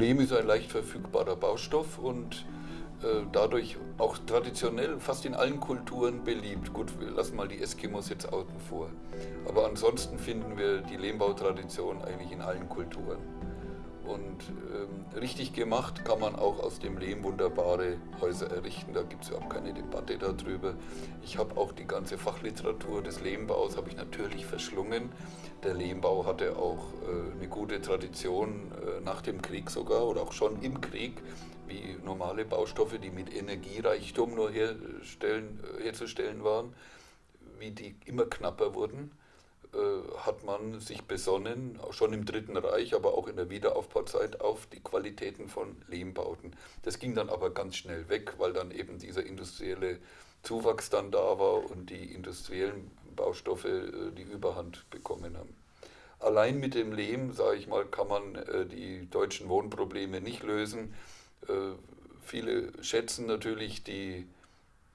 Lehm ist ein leicht verfügbarer Baustoff und äh, dadurch auch traditionell fast in allen Kulturen beliebt. Gut, wir lassen mal die Eskimos jetzt außen vor. Aber ansonsten finden wir die Lehmbautradition eigentlich in allen Kulturen. Und ähm, richtig gemacht kann man auch aus dem Lehm wunderbare Häuser errichten. Da gibt es überhaupt keine Debatte darüber. Ich habe auch die ganze Fachliteratur des Lehmbaus habe ich natürlich verschlungen. Der Lehmbau hatte auch äh, eine gute Tradition äh, nach dem Krieg sogar oder auch schon im Krieg, wie normale Baustoffe, die mit Energiereichtum nur herstellen, äh, herzustellen waren, wie die immer knapper wurden hat man sich besonnen, schon im Dritten Reich, aber auch in der Wiederaufbauzeit, auf die Qualitäten von Lehmbauten. Das ging dann aber ganz schnell weg, weil dann eben dieser industrielle Zuwachs dann da war und die industriellen Baustoffe äh, die Überhand bekommen haben. Allein mit dem Lehm, sage ich mal, kann man äh, die deutschen Wohnprobleme nicht lösen. Viele schätzen natürlich die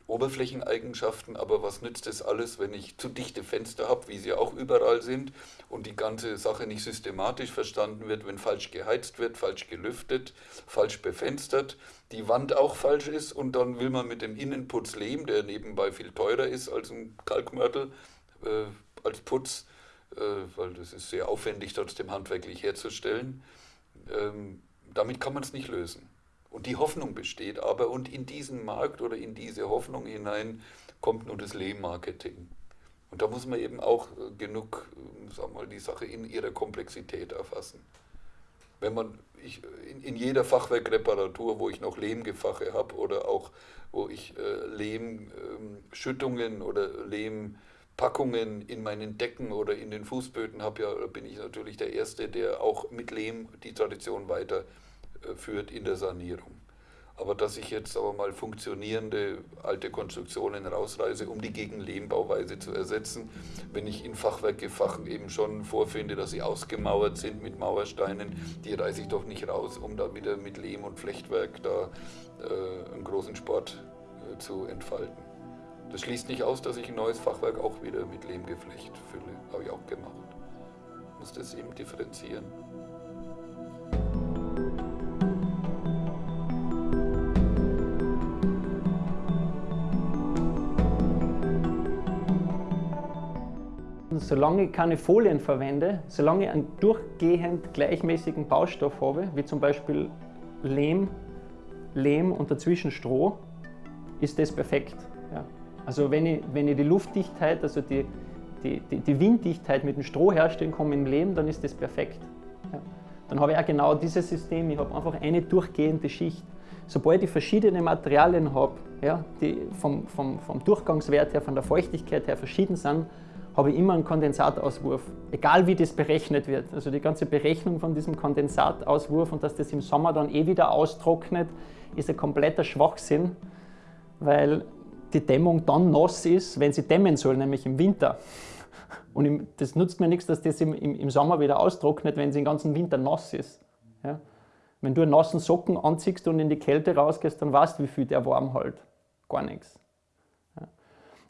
Oberflächeneigenschaften, aber was nützt das alles, wenn ich zu dichte Fenster habe, wie sie auch überall sind, und die ganze Sache nicht systematisch verstanden wird, wenn falsch geheizt wird, falsch gelüftet, falsch befenstert, die Wand auch falsch ist und dann will man mit dem Innenputz Lehm, der nebenbei viel teurer ist als ein Kalkmörtel, äh, als Putz, äh, weil das ist sehr aufwendig trotzdem handwerklich herzustellen, ähm, damit kann man es nicht lösen. Und die Hoffnung besteht aber, und in diesen Markt oder in diese Hoffnung hinein kommt nun das Lehm-Marketing. Und da muss man eben auch äh, genug, äh, sagen wir mal, die Sache in ihrer Komplexität erfassen. Wenn man ich, in, in, jeder Fachwerkreparatur, wo ich noch Lehmgefache habe oder auch wo ich äh, Lehmschüttungen ähm, oder Lehmpackungen in meinen Decken oder in den Fußböden habe, ja, bin ich natürlich der Erste, der auch mit Lehm die Tradition weiter führt in der Sanierung. Aber dass ich jetzt aber mal funktionierende alte Konstruktionen rausreiße, um die gegen Lehmbauweise zu ersetzen, wenn ich in Fachwerkgefachen eben schon vorfinde, dass sie ausgemauert sind mit Mauersteinen, die reiße ich doch nicht raus, um da wieder mit Lehm und Flechtwerk da äh, einen großen Sport äh, zu entfalten. Das schließt nicht aus, dass ich ein neues Fachwerk auch wieder mit Lehmgeflecht fülle. Habe ich auch gemacht. Muss das eben differenzieren. Solange ich keine Folien verwende, solange ich einen durchgehend gleichmäßigen Baustoff habe, wie zum Beispiel Lehm, Lehm und dazwischen Stroh, ist das perfekt. Ja. Also wenn ich, wenn ich die Luftdichtheit, also die, die, die, die Winddichtheit mit dem Stroh herstellen kann im Lehm, dann ist das perfekt. Ja. Dann habe ich auch genau dieses System, ich habe einfach eine durchgehende Schicht. Sobald ich verschiedene Materialien habe, ja, die vom, vom, vom Durchgangswert her, von der Feuchtigkeit her verschieden sind, habe ich immer einen Kondensatauswurf, egal wie das berechnet wird. Also die ganze Berechnung von diesem Kondensatauswurf und dass das im Sommer dann eh wieder austrocknet, ist ein kompletter Schwachsinn, weil die Dämmung dann nass ist, wenn sie dämmen soll, nämlich im Winter. Und das nutzt mir nichts, dass das im, Sommer wieder austrocknet, wenn sie den ganzen Winter nass ist. Ja? Wenn du einen nassen Socken anziehst und in die Kälte rausgehst, dann weißt du, wie viel der warm hält. Gar nichts.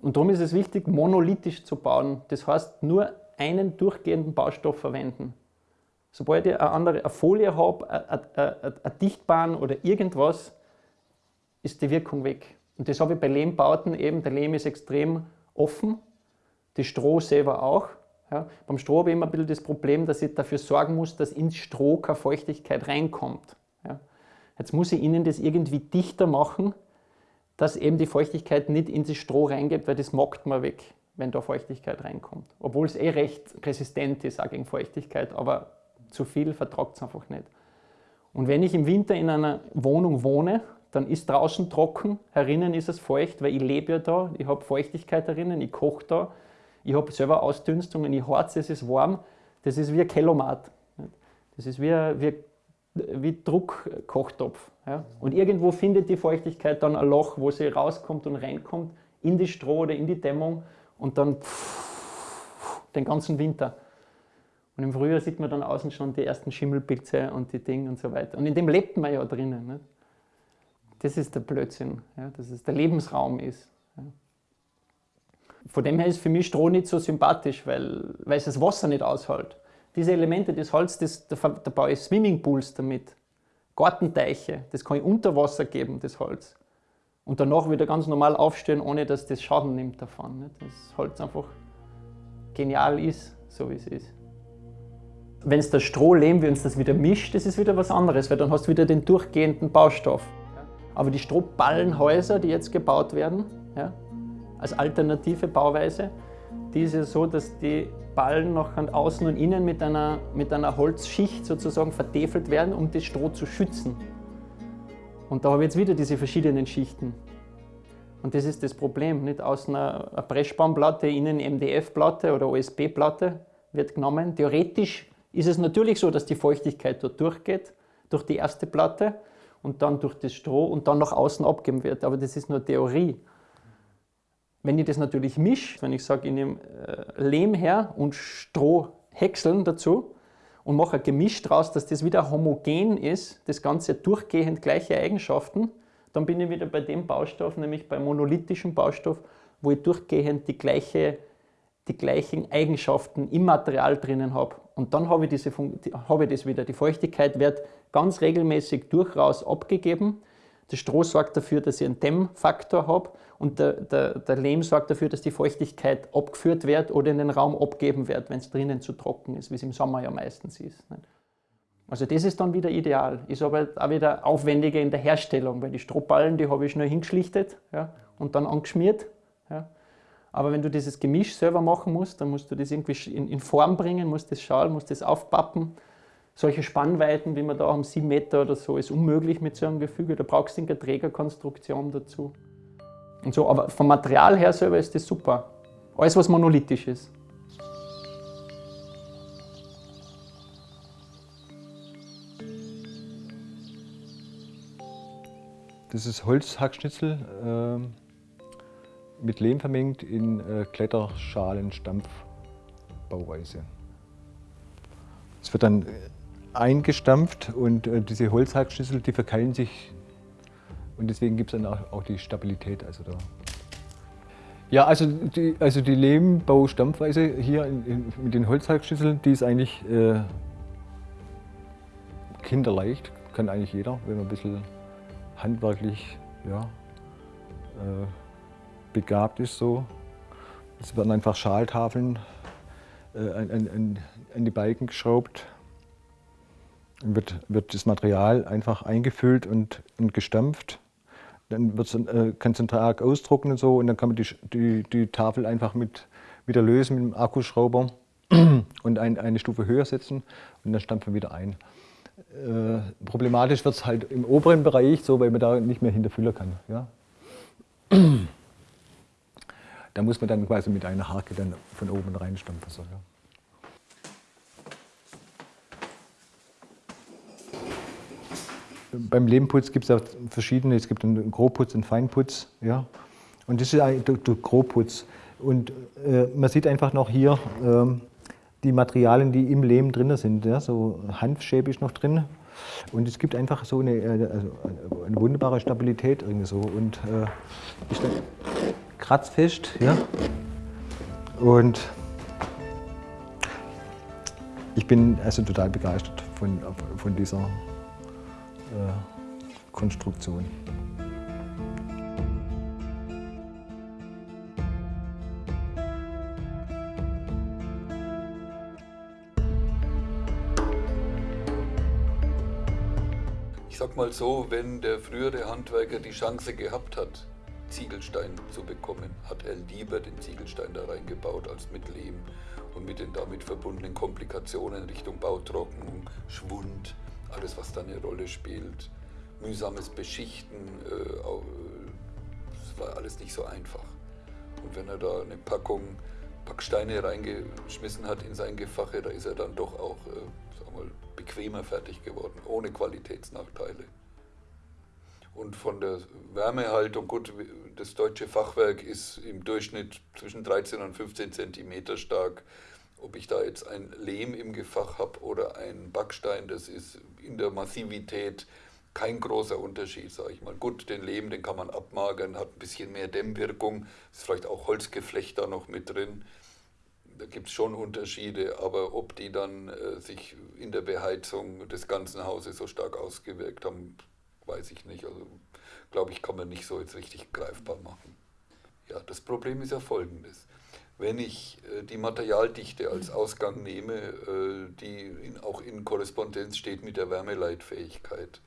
Und darum ist es wichtig, monolithisch zu bauen. Das heißt, nur einen durchgehenden Baustoff verwenden. Sobald ich eine andere eine Folie habe, eine Dichtbahn oder irgendwas, ist die Wirkung weg. Und das habe ich bei Lehmbauten eben. Der Lehm ist extrem offen, die Stroh selber auch. Ja. Beim Stroh habe ich immer ein bisschen das Problem, dass ich dafür sorgen muss, dass ins Stroh keine Feuchtigkeit reinkommt. Ja. Jetzt muss ich innen das irgendwie dichter machen, dass eben die Feuchtigkeit nicht in das Stroh reingeht, weil das mockt man weg, wenn da Feuchtigkeit reinkommt. Obwohl es eh recht resistent ist auch gegen Feuchtigkeit, aber zu viel vertragt es einfach nicht. Und wenn ich im Winter in einer Wohnung wohne, dann ist draußen trocken, herinnen ist es feucht, weil ich lebe ja da, ich habe Feuchtigkeit herinnen, ich koche da, ich habe selber Ausdünstungen, ich harze, es ist warm. Das ist wie ein Kellomat. Das ist wie, wie wie Druckkochtopf. Ja? Und irgendwo findet die Feuchtigkeit dann ein Loch, wo sie rauskommt und reinkommt, in die Stroh oder in die Dämmung und dann den ganzen Winter. Und im Frühjahr sieht man dann außen schon die ersten Schimmelpilze und die Dinge und so weiter. Und in dem lebt man ja drinnen. Nicht? Das ist der Blödsinn, ja? dass es der Lebensraum ist. Ja? Von dem her ist für mich Stroh nicht so sympathisch, weil, weil es das Wasser nicht aushält. Diese Elemente des Holz, das, da, da baue ich Swimmingpools damit. Gartenteiche, das kann ich unter Wasser geben, das Holz. Und danach wieder ganz normal aufstehen, ohne dass das Schaden nimmt davon. Nicht? Das Holz einfach genial ist, so wie es ist. Wenn es das Strohlehm, wenn es das wieder mischt, das ist wieder was anderes, weil dann hast du wieder den durchgehenden Baustoff. Aber die Strohballenhäuser, die jetzt gebaut werden, ja, als alternative Bauweise, die ist ja so, dass die Ballen noch außen und innen mit einer, mit einer Holzschicht sozusagen vertefelt werden, um das Stroh zu schützen. Und da habe ich jetzt wieder diese verschiedenen Schichten. Und das ist das Problem. Nicht außen eine Pressspanplatte, innen MDF-Platte oder OSB-Platte wird genommen. Theoretisch ist es natürlich so, dass die Feuchtigkeit dort durchgeht, durch die erste Platte und dann durch das Stroh und dann nach außen abgeben wird. Aber das ist nur Theorie. Wenn ich das natürlich mische, wenn ich sage, ich nehme äh, Lehm her und Strohhäckseln dazu und mache ein Gemisch daraus, dass das wieder homogen ist, das Ganze durchgehend gleiche Eigenschaften, dann bin ich wieder bei dem Baustoff, nämlich beim monolithischen Baustoff, wo ich durchgehend die, gleiche, die gleichen Eigenschaften im Material drinnen habe. Und dann habe ich, diese, habe ich das wieder. Die Feuchtigkeit wird ganz regelmäßig durchaus abgegeben. Das Stroh sorgt dafür, dass ich einen Dämmfaktor habe und der, der, der, Lehm sorgt dafür, dass die Feuchtigkeit abgeführt wird oder in den Raum abgeben wird, wenn es drinnen zu trocken ist, wie es im Sommer ja meistens ist. Also das ist dann wieder ideal. Ist aber auch wieder aufwendiger in der Herstellung, weil die Strohballen, die habe ich schnell hingeschlichtet ja, und dann angeschmiert. Ja. Aber wenn du dieses Gemisch selber machen musst, dann musst du das irgendwie in, in Form bringen, musst das schauen, musst das aufpappen solche Spannweiten, wie man da haben, 7 Meter oder so, ist unmöglich mit so einem Gefüge. Da brauchst du eine Trägerkonstruktion dazu. Und so, aber vom Material her selber ist das super. Alles, was monolithisch ist. Das ist Holzhackschnitzel äh, mit Lehm vermengt in äh, Kletterschalen-Stampfbauweise. Es wird dann eingestampft und äh, diese Holzhackschlüssel, die verkeilen sich und deswegen gibt es dann auch, auch, die Stabilität. Also da. Ja, also die, also die Lehmbaustampfweise hier in, in, mit den Holzhackschlüsseln, die ist eigentlich äh, kinderleicht, kann eigentlich jeder, wenn man ein bisschen handwerklich ja, äh, begabt ist. So. Es werden einfach Schaltafeln äh, an, an, an die Balken geschraubt wird, wird das Material einfach eingefüllt und, und gestampft. Dann wird es äh, ganz Tag ausdrucken und so und dann kann man die, die, die Tafel einfach mit, wieder lösen mit dem Akkuschrauber und ein, eine Stufe höher setzen und dann stampfen wir wieder ein. Äh, problematisch wird es halt im oberen Bereich, so weil man da nicht mehr hinterfüllen kann. Ja? da muss man dann quasi mit einer Hake dann von oben reinstampfen. So, ja. Beim Lehmputz gibt es ja verschiedene, es gibt einen Grobputz, einen Feinputz. Ja? Und das ist der Grobputz. Und äh, man sieht einfach noch hier äh, die Materialien, die im Lehm drin sind. Ja? So Hanfschäbe noch drin. Und es gibt einfach so eine, äh, also eine wunderbare Stabilität irgendwie so. Und äh, ist dann kratzfest. Ja? Und ich bin also total begeistert von, von dieser Konstruktion. Ich sag mal so, wenn der frühere Handwerker die Chance gehabt hat, Ziegelstein zu bekommen, hat er lieber den Ziegelstein da reingebaut als mit Lehm und mit den damit verbundenen Komplikationen Richtung Bautrocknung, Schwund, alles, was da eine Rolle spielt. Mühsames Beschichten, äh, das war alles nicht so einfach. Und wenn er da eine Packung Packsteine reingeschmissen hat in sein Gefache, da ist er dann doch auch äh, mal, bequemer fertig geworden, ohne Qualitätsnachteile. Und von der Wärmehaltung, gut, das deutsche Fachwerk ist im Durchschnitt zwischen 13 und 15 Zentimeter stark. Ob ich da jetzt ein Lehm im Gefach habe oder ein Backstein, das ist in der Massivität kein großer Unterschied, sage ich mal. Gut, den Lehm, den kann man abmagern, hat ein bisschen mehr Dämmwirkung, ist vielleicht auch Holzgeflecht da noch mit drin. da gibt es schon Unterschiede, aber ob die dann äh, sich in der Beheizung des ganzen Hauses so stark ausgewirkt haben, weiß ich nicht. Also glaube ich, kann man nicht so jetzt richtig greifbar machen. Ja, das Problem ist ja folgendes. Wenn ich äh, die Materialdichte als Ausgang nehme, äh, die in, auch in Korrespondenz steht mit der Wärmeleitfähigkeit,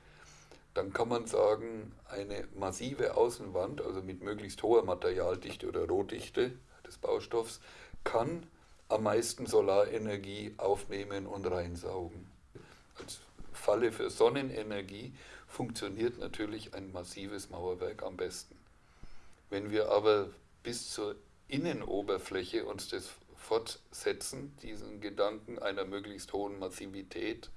dann kann man sagen, eine massive Außenwand, also mit möglichst hoher Materialdichte oder Rohdichte des Baustoffs, kann am meisten Solarenergie aufnehmen und reinsaugen. Als Falle für Sonnenenergie funktioniert natürlich ein massives Mauerwerk am besten. Wenn wir aber bis zur Innenoberfläche uns das fortsetzen, diesen Gedanken einer möglichst hohen Massivität,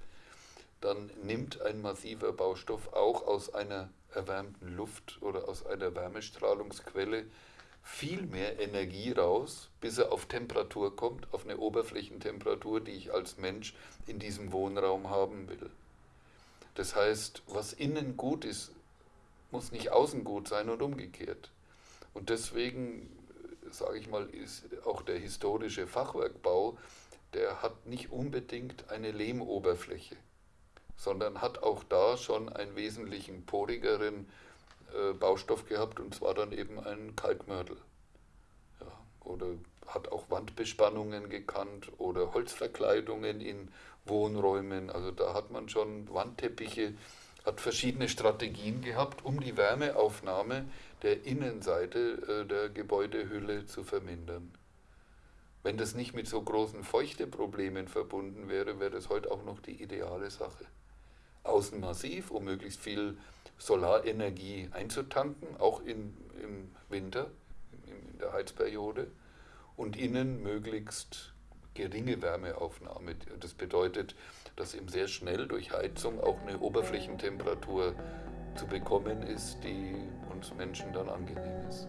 dann nimmt ein massiver Baustoff auch aus einer erwärmten Luft oder aus einer Wärmestrahlungsquelle viel mehr Energie raus, bis er auf Temperatur kommt, auf eine Oberflächentemperatur, die ich als Mensch in diesem Wohnraum haben will. Das heißt, was innen gut ist, muss nicht außen gut sein und umgekehrt. Und deswegen, sage ich mal, ist auch der historische Fachwerkbau, der hat nicht unbedingt eine Lehmoberfläche, sondern hat auch da schon einen wesentlichen porigeren äh, Baustoff gehabt und zwar dann eben ein Kalkmörtel. Ja, oder hat auch Wandbespannungen gekannt oder Holzverkleidungen in Wohnräumen. Also da hat man schon Wandteppiche, hat verschiedene Strategien gehabt, um die Wärmeaufnahme der Innenseite äh, der Gebäudehülle zu vermindern. Wenn das nicht mit so großen Feuchteproblemen verbunden wäre, wäre das heute auch noch die ideale Sache. Außen massiv, um möglichst viel Solarenergie einzutanken, auch in, im Winter, in der Heizperiode, und innen möglichst geringe Wärmeaufnahme. Das bedeutet, dass eben sehr schnell durch Heizung auch eine Oberflächentemperatur zu bekommen ist, die uns Menschen dann angenehm ist.